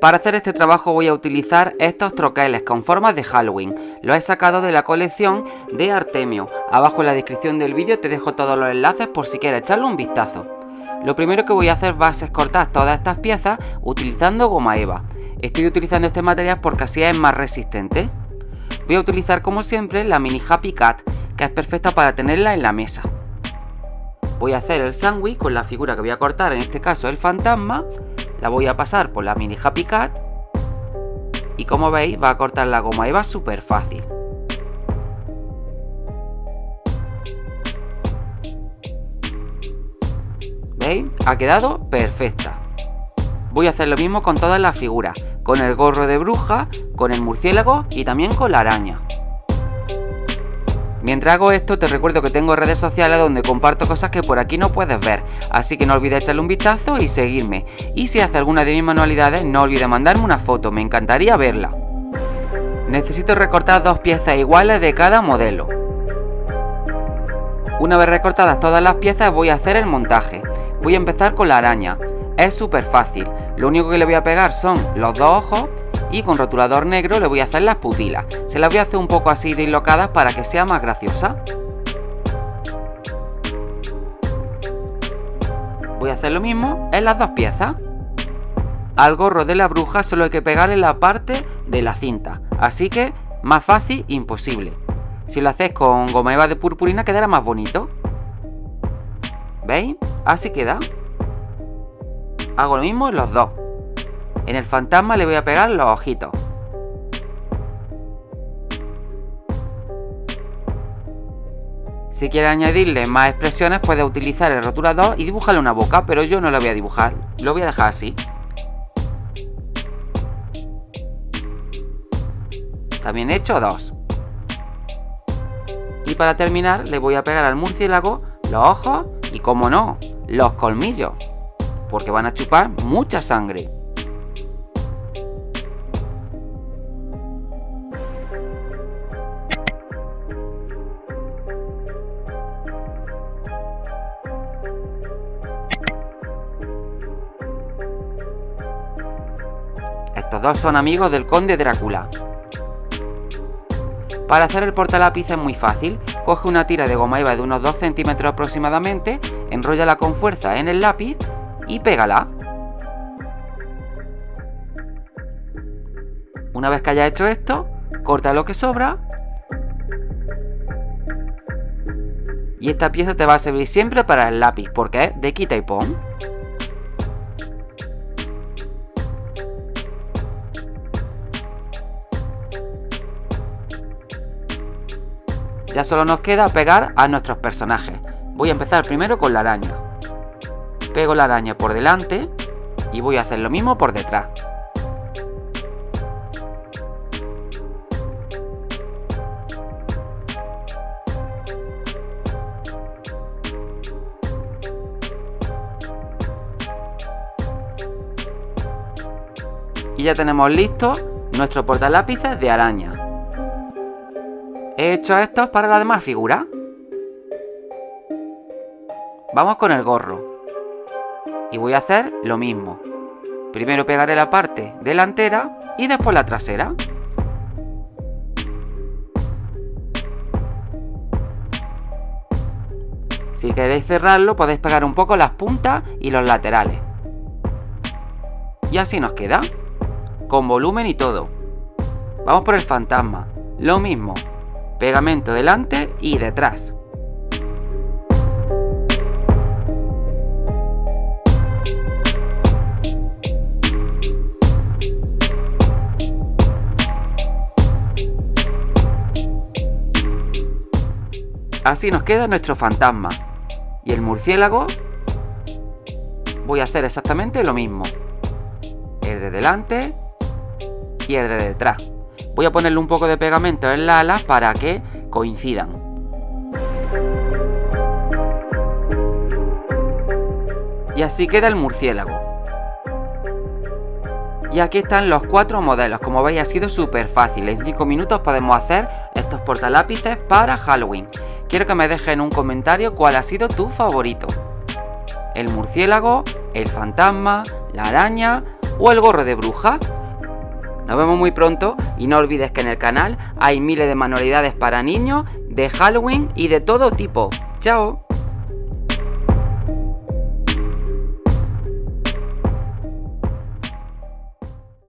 Para hacer este trabajo voy a utilizar estos troqueles con formas de Halloween. Los he sacado de la colección de Artemio. Abajo en la descripción del vídeo te dejo todos los enlaces por si quieres echarle un vistazo. Lo primero que voy a hacer va a ser cortar todas estas piezas utilizando goma eva. Estoy utilizando este material porque así es más resistente. Voy a utilizar como siempre la mini Happy Cat, que es perfecta para tenerla en la mesa. Voy a hacer el sándwich con la figura que voy a cortar, en este caso el fantasma. La voy a pasar por la mini Happy Cat. Y como veis va a cortar la goma eva súper fácil. ¿Veis? Ha quedado perfecta. Voy a hacer lo mismo con todas las figuras, con el gorro de bruja, con el murciélago y también con la araña. Mientras hago esto te recuerdo que tengo redes sociales donde comparto cosas que por aquí no puedes ver, así que no olvides echarle un vistazo y seguirme. Y si hace alguna de mis manualidades no olvides mandarme una foto, me encantaría verla. Necesito recortar dos piezas iguales de cada modelo. Una vez recortadas todas las piezas voy a hacer el montaje. Voy a empezar con la araña. Es súper fácil. Lo único que le voy a pegar son los dos ojos y con rotulador negro le voy a hacer las pupilas. Se las voy a hacer un poco así dislocadas para que sea más graciosa. Voy a hacer lo mismo en las dos piezas. Al gorro de la bruja solo hay que pegarle la parte de la cinta, así que más fácil imposible. Si lo hacéis con goma eva de purpurina quedará más bonito. ¿Veis? Así queda. Hago lo mismo en los dos. En el fantasma le voy a pegar los ojitos. Si quieres añadirle más expresiones puedes utilizar el rotulador y dibujarle una boca, pero yo no lo voy a dibujar, lo voy a dejar así. También he hecho dos. Y para terminar le voy a pegar al murciélago los ojos y como no, los colmillos porque van a chupar mucha sangre. Estos dos son amigos del conde Drácula. Para hacer el portalápiz es muy fácil. Coge una tira de goma eva de unos 2 centímetros aproximadamente, enróllala con fuerza en el lápiz y pégala. Una vez que haya hecho esto, corta lo que sobra. Y esta pieza te va a servir siempre para el lápiz, porque es de quita y pon. Ya solo nos queda pegar a nuestros personajes. Voy a empezar primero con la araña. Pego la araña por delante y voy a hacer lo mismo por detrás. Y ya tenemos listo nuestro portalápices de araña. He hecho estos para la demás figura. Vamos con el gorro y voy a hacer lo mismo. Primero pegaré la parte delantera y después la trasera. Si queréis cerrarlo podéis pegar un poco las puntas y los laterales. Y así nos queda. Con volumen y todo. Vamos por el fantasma. Lo mismo. Pegamento delante y detrás. Así nos queda nuestro fantasma. Y el murciélago voy a hacer exactamente lo mismo. El de delante y el de detrás. Voy a ponerle un poco de pegamento en las alas para que coincidan. Y así queda el murciélago. Y aquí están los cuatro modelos, como veis ha sido súper fácil, en 5 minutos podemos hacer estos portalápices para Halloween. Quiero que me dejes en un comentario cuál ha sido tu favorito. El murciélago, el fantasma, la araña o el gorro de bruja. Nos vemos muy pronto y no olvides que en el canal hay miles de manualidades para niños, de Halloween y de todo tipo. ¡Chao!